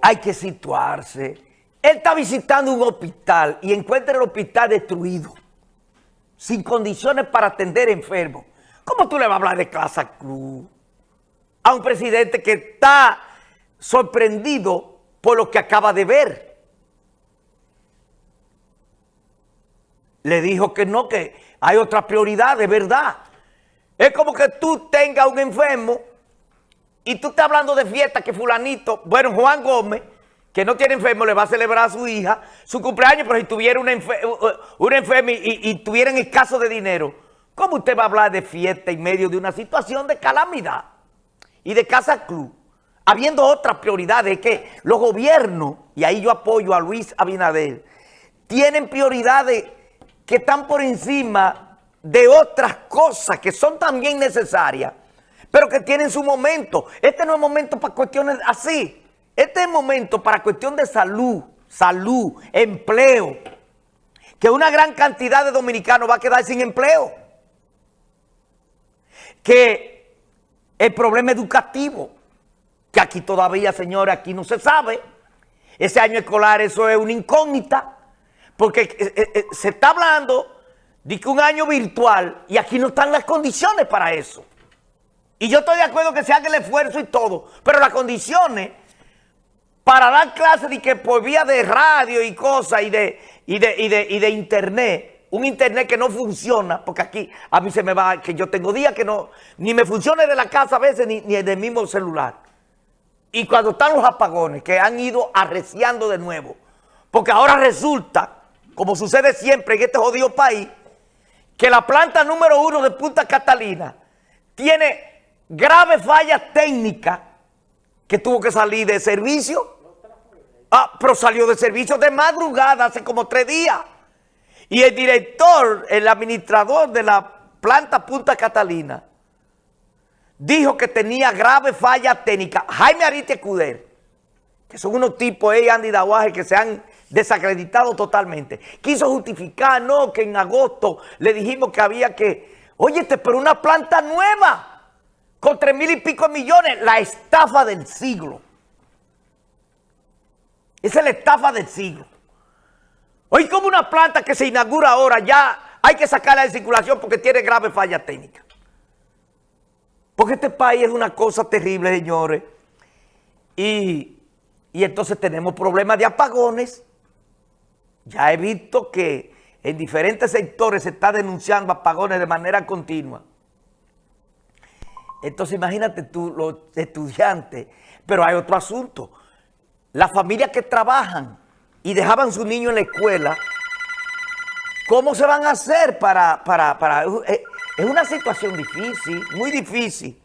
hay que situarse. Él está visitando un hospital y encuentra el hospital destruido, sin condiciones para atender enfermos. ¿Cómo tú le vas a hablar de Casa Cruz a un presidente que está sorprendido por lo que acaba de ver? Le dijo que no, que hay otra prioridad, de verdad. Es como que tú tengas un enfermo y tú estás hablando de fiesta que fulanito, bueno, Juan Gómez, que no tiene enfermo, le va a celebrar a su hija su cumpleaños, pero si tuviera un, enfermo y, y, tuviera en escaso de dinero, ¿cómo usted va a hablar de fiesta en medio de una situación de calamidad y de casa club? Habiendo otras prioridades, que los gobiernos, y ahí yo apoyo a Luis Abinader, tienen prioridades que están por encima de otras cosas que son también necesarias, pero que tienen su momento. Este no es momento para cuestiones así. Este es momento para cuestión de salud, salud, empleo. Que una gran cantidad de dominicanos va a quedar sin empleo. Que el problema educativo, que aquí todavía, señores, aquí no se sabe. Ese año escolar, eso es una incógnita. Porque eh, eh, eh, se está hablando de que un año virtual y aquí no están las condiciones para eso. Y yo estoy de acuerdo que se haga el esfuerzo y todo, pero las condiciones para dar clases de que por vía de radio y cosas y de, y de, y de, internet, un internet que no funciona, porque aquí a mí se me va, que yo tengo días que no, ni me funciona de la casa a veces, ni, ni del mismo celular. Y cuando están los apagones, que han ido arreciando de nuevo, porque ahora resulta como sucede siempre en este jodido país, que la planta número uno de Punta Catalina tiene graves fallas técnicas que tuvo que salir de servicio. Ah, pero salió de servicio de madrugada hace como tres días. Y el director, el administrador de la planta Punta Catalina, dijo que tenía graves fallas técnicas. Jaime Arite Cuder, que son unos tipos, eh, Andy Dawaje, que se han desacreditado totalmente. Quiso justificar, no, que en agosto le dijimos que había que, oye, pero una planta nueva, con tres mil y pico millones, la estafa del siglo. Esa es la estafa del siglo. Hoy como una planta que se inaugura ahora, ya hay que sacarla de circulación porque tiene grave falla técnica. Porque este país es una cosa terrible, señores. Y, y entonces tenemos problemas de apagones. Ya he visto que en diferentes sectores se está denunciando apagones de manera continua. Entonces imagínate tú, los estudiantes, pero hay otro asunto. Las familias que trabajan y dejaban su niño en la escuela, ¿cómo se van a hacer para... para, para es una situación difícil, muy difícil.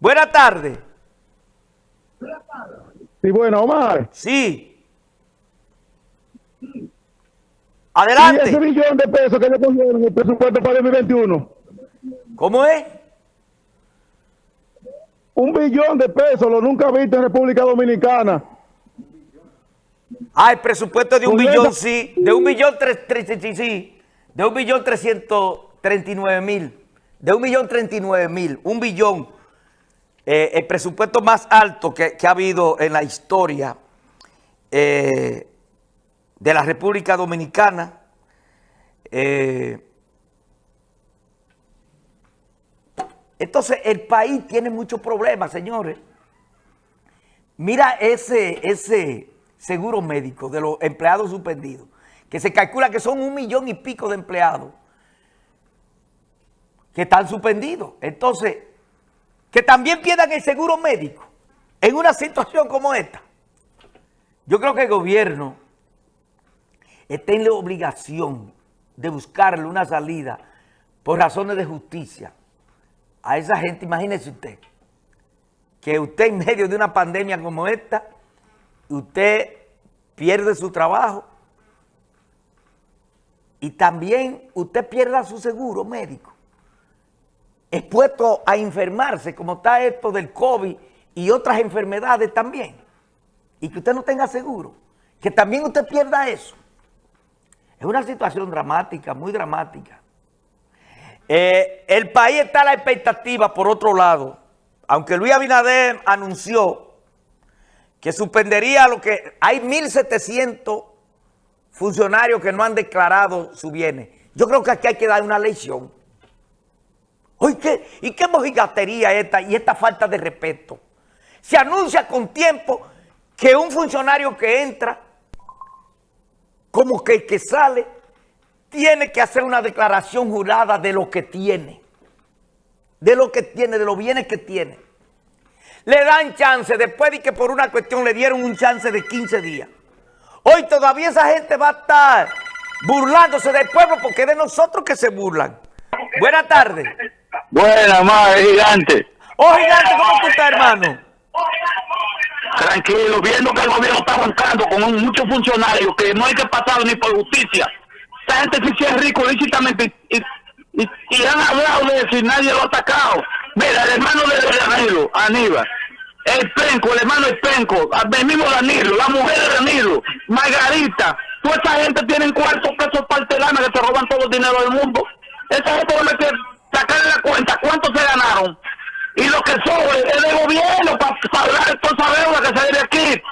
Buenas tardes. Sí, bueno, Omar. Sí. Adelante. ¿Y ese millón de pesos que le cogieron en el presupuesto para el 2021? ¿Cómo es? Un billón de pesos, lo nunca visto en República Dominicana. Ah, el presupuesto de un billón, sí. De un billón, tres, sí, sí. De un billón trescientos treinta y nueve mil. De un billón treinta y nueve mil. Un billón. Eh, el presupuesto más alto que, que, ha habido en la historia. Eh, de la República Dominicana. Eh, entonces, el país tiene muchos problemas, señores. Mira ese, ese seguro médico de los empleados suspendidos, que se calcula que son un millón y pico de empleados que están suspendidos. Entonces, que también pierdan el seguro médico en una situación como esta. Yo creo que el gobierno está en la obligación de buscarle una salida por razones de justicia a esa gente. Imagínese usted, que usted en medio de una pandemia como esta, usted pierde su trabajo y también usted pierda su seguro médico, expuesto a enfermarse, como está esto del COVID y otras enfermedades también, y que usted no tenga seguro, que también usted pierda eso. Es una situación dramática, muy dramática. Eh, el país está a la expectativa, por otro lado, aunque Luis Abinader anunció que suspendería lo que... Hay 1.700 funcionarios que no han declarado su bienes. Yo creo que aquí hay que dar una lección. Oye, ¿qué? ¿y qué mojigatería esta y esta falta de respeto? Se anuncia con tiempo que un funcionario que entra, como que el que sale, tiene que hacer una declaración jurada de lo que tiene. De lo que tiene, de los bienes que tiene. Le dan chance, después de que por una cuestión le dieron un chance de 15 días. Hoy todavía esa gente va a estar burlándose del pueblo porque es de nosotros que se burlan. Buenas tardes. Buenas, madre, gigante. Oh, gigante, ¿cómo tú estás, hermano? Tranquilo, viendo que el gobierno está bancando con muchos funcionarios que no hay que pasar ni por justicia. Esta gente se hicieron rico lícitamente y, han hablado de y nadie lo ha atacado. Mira, el hermano de Danilo, Aníbal, el Penco, el hermano del Penco, el mismo Danilo, la mujer de Danilo, Margarita, toda esa gente tienen cuartos pesos partelanas que se roban todo el dinero del mundo. Esa gente va a meter, sacarle la cuenta cuánto se ganaron y lo que sobre es de gobierno para pagar toda esa deuda que se debe aquí.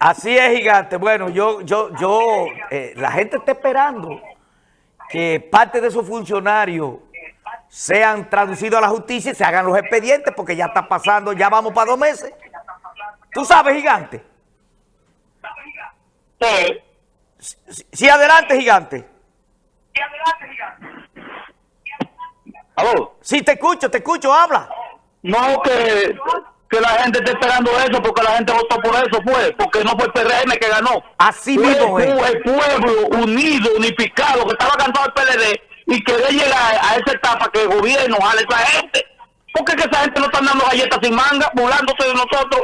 Así es, gigante. Bueno, yo, yo, yo, eh, la gente está esperando que parte de esos funcionarios sean traducidos a la justicia y se hagan los expedientes porque ya está pasando, ya vamos para dos meses. ¿Tú sabes, gigante? Sí. Sí, sí adelante, gigante. Sí, adelante, gigante. ¿Aló? Sí, te escucho, te escucho, habla. No, que, que la gente está esperando eso porque la gente votó por eso, fue, porque no fue el PRM que ganó. Así fue, mismo es. Fue el pueblo unido, unificado, que estaba cantando el PLD y quería llegar a esa etapa que el gobierno jale a esa gente. Porque que esa gente no está dando galletas sin manga, burlándose de nosotros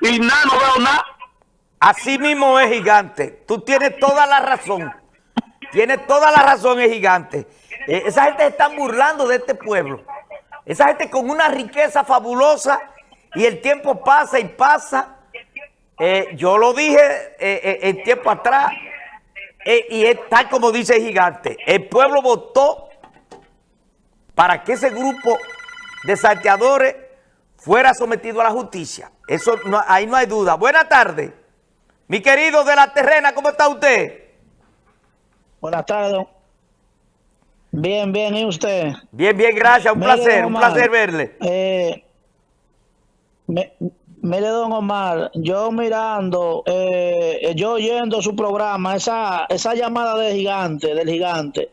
y nada, no veo nada. Así mismo es, gigante. Tú tienes toda la razón. Tienes toda la razón, es gigante. Eh, esa gente se está burlando de este pueblo. Esa gente con una riqueza fabulosa y el tiempo pasa y pasa. Eh, yo lo dije eh, el tiempo atrás y es tal como dice el gigante. El pueblo votó para que ese grupo de salteadores fuera sometido a la justicia. Eso no, ahí no hay duda. Buenas tardes. Mi querido de la terrena, ¿cómo está usted? Buenas tardes. Bien, bien, ¿y usted? Bien, bien, gracias, un placer, Omar, un placer verle. Eh, me, mire, don Omar, yo mirando, eh, yo oyendo su programa, esa, esa llamada de gigante, del gigante.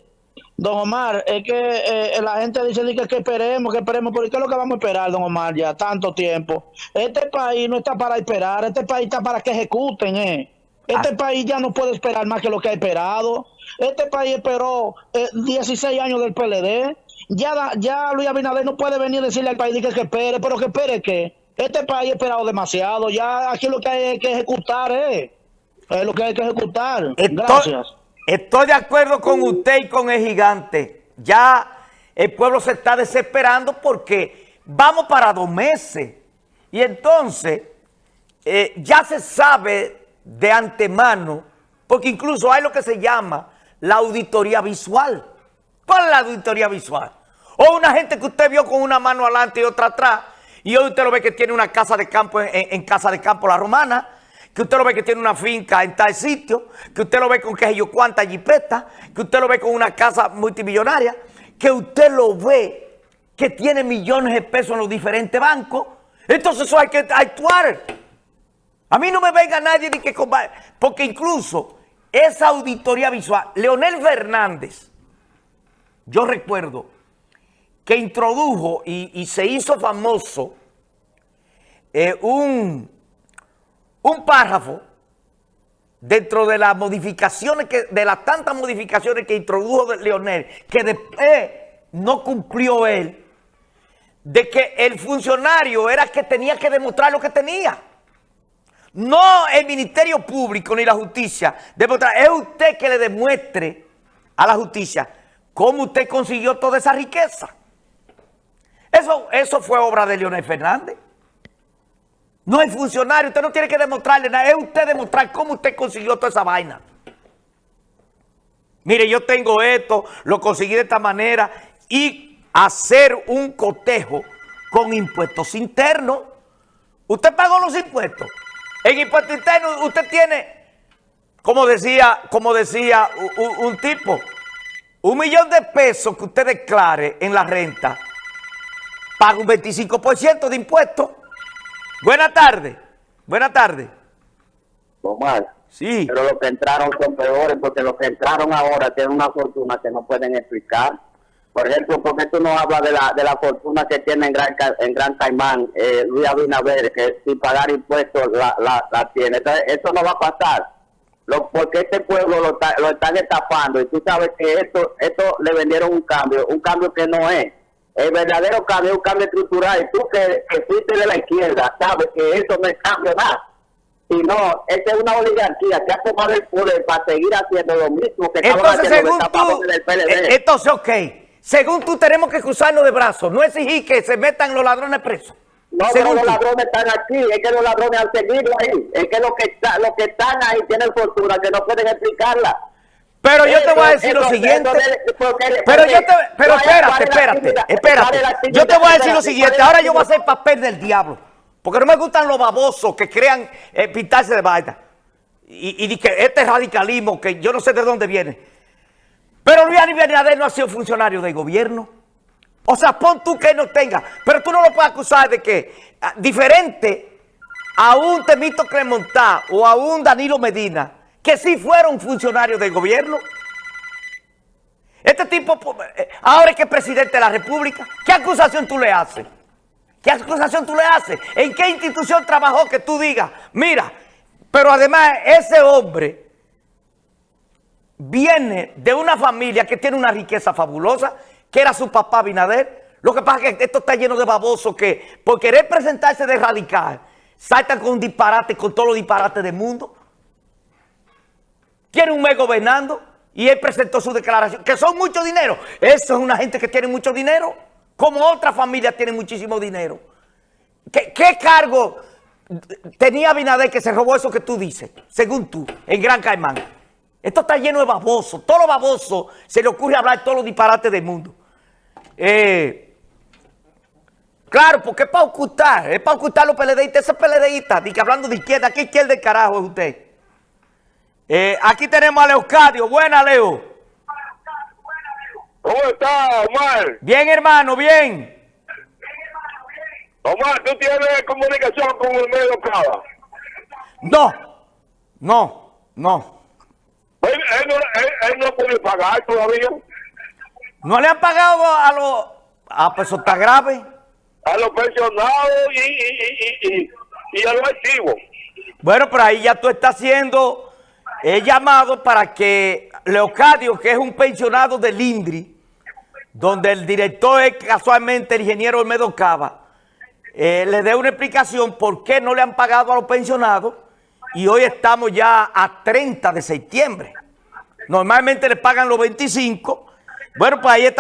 Don Omar, es que eh, la gente dice que, que esperemos, que esperemos, pero ¿qué es lo que vamos a esperar, don Omar, ya tanto tiempo? Este país no está para esperar, este país está para que ejecuten, ¿eh? Este ah. país ya no puede esperar más que lo que ha esperado. Este país esperó eh, 16 años del PLD. Ya, ya Luis Abinader no puede venir a decirle al país que, que espere, pero que espere que este país ha esperado demasiado. Ya aquí lo que hay que ejecutar es, es lo que hay que ejecutar. Estoy, Gracias. Estoy de acuerdo con usted y con el gigante. Ya el pueblo se está desesperando porque vamos para dos meses. Y entonces eh, ya se sabe de antemano, porque incluso hay lo que se llama la auditoría visual. ¿Cuál es la auditoría visual? O una gente que usted vio con una mano adelante y otra atrás, y hoy usted lo ve que tiene una casa de campo en, Casa de Campo La Romana, que usted lo ve que tiene una finca en tal sitio, que usted lo ve con que yo cuánta jipeta, que usted lo ve con una casa multimillonaria, que usted lo ve que tiene millones de pesos en los diferentes bancos. Entonces eso hay que actuar. A mí no me venga nadie de que... Porque incluso esa auditoría visual, Leonel Fernández, yo recuerdo que introdujo y, se hizo famoso eh, un, un párrafo dentro de las modificaciones, de las tantas modificaciones que introdujo Leonel, que después no cumplió él, de que el funcionario era que tenía que demostrar lo que tenía. No el Ministerio Público ni la justicia. Es usted que le demuestre a la justicia cómo usted consiguió toda esa riqueza. Eso, eso fue obra de Leonel Fernández. No hay funcionario, usted no tiene que demostrarle nada. Es usted demostrar cómo usted consiguió toda esa vaina. Mire, yo tengo esto, lo conseguí de esta manera y hacer un cotejo con impuestos internos Usted pagó los impuestos. En impuesto interno usted tiene, como decía, como decía u- u- un, tipo, un millón de pesos que usted declare en la renta, paga un 25% de impuestos. Buenas tardes. Buenas tardes. Omar, Sí. pero los que entraron son peores porque los que entraron ahora tienen una fortuna que no pueden explicar. Por ejemplo, ¿por qué tú no hablas de la, de la fortuna que tiene en Gran, en Gran Caimán eh, Luis Abinader, que sin pagar impuestos la, la, la tiene? Entonces, eso no va a pasar. Lo, porque este pueblo lo, está- lo están estafando y tú sabes que esto, esto le vendieron un cambio, un cambio que no es. El verdadero cambio es un cambio estructural. Y tú que, que fuiste de la izquierda, sabes que eso no es cambio nada. Y no, esta es una oligarquía que ha tomado el poder para seguir haciendo lo mismo que Entonces, haciendo según tú, del PLD. eh, entonces, ok, según tú tenemos que cruzarnos de brazos, no exigir que se metan los ladrones presos. no, pero los ladrones están aquí, es que los ladrones han seguido ahí, es que los que, está, los que están ahí tienen fortuna que no pueden explicarla. Pero yo te voy a decir lo siguiente. Pero yo te, pero ¿cuál es- espérate, espérate, espérate. Yo te voy a decir lo ¿Cuál es siguiente. Ahora yo voy a hacer papel del diablo. Porque no me gustan los babosos que crean eh, pintarse de vaina. Y, y que este radicalismo que yo no sé de dónde viene. Pero Luis Abinader no ha sido funcionario del gobierno. O sea, pon tú que no tenga. Pero tú no lo puedes acusar de que, ah, diferente a un Temito Clemontá o a un Danilo Medina, que sí fueron funcionarios del gobierno. Este tipo, eh, ahora es que es presidente de la República, ¿qué acusación tú le haces? ¿Qué acusación tú le haces? ¿En qué institución trabajó que tú digas, mira, pero además ese hombre viene de una familia que tiene una riqueza fabulosa, que era su papá Binader. Lo que pasa es que esto está lleno de babosos que por querer presentarse de radical, saltan con un disparate, con todos los disparates del mundo. Tiene un mes gobernando y él presentó su declaración, que son mucho dinero. Eso es una gente que tiene mucho dinero, como otras familias tienen muchísimo dinero. ¿Qué, cargo tenía Binader que se robó eso que tú dices, según tú, en Gran Caimán? Esto está lleno de babosos. Todos los babosos se le ocurre hablar todos los disparates del mundo. Eh, claro, porque es para ocultar, es para ocultar los PLDistas, ese PLDista, que hablando de izquierda, ¿qué izquierda del carajo es usted? Eh, aquí tenemos a Leocadio. Buena, Leo. ¿Cómo está, Omar? Bien, hermano, bien. Omar, ¿tú tienes comunicación con el medio Cava? No, no, no. Él, él no, él, él no puede pagar todavía No le han pagado a los... Ah, pues eso está grave. a los pensionados y, y, y, y, y a los activos. Bueno, pero ahí ya tú estás haciendo el llamado para que Leocadio, que es un pensionado del INDRI, donde el director es casualmente el ingeniero Olmedo Cava, eh, le dé una explicación por qué no le han pagado a los pensionados y hoy estamos ya a 30 de septiembre. Normalmente le pagan los 25. Bueno, pues ahí está.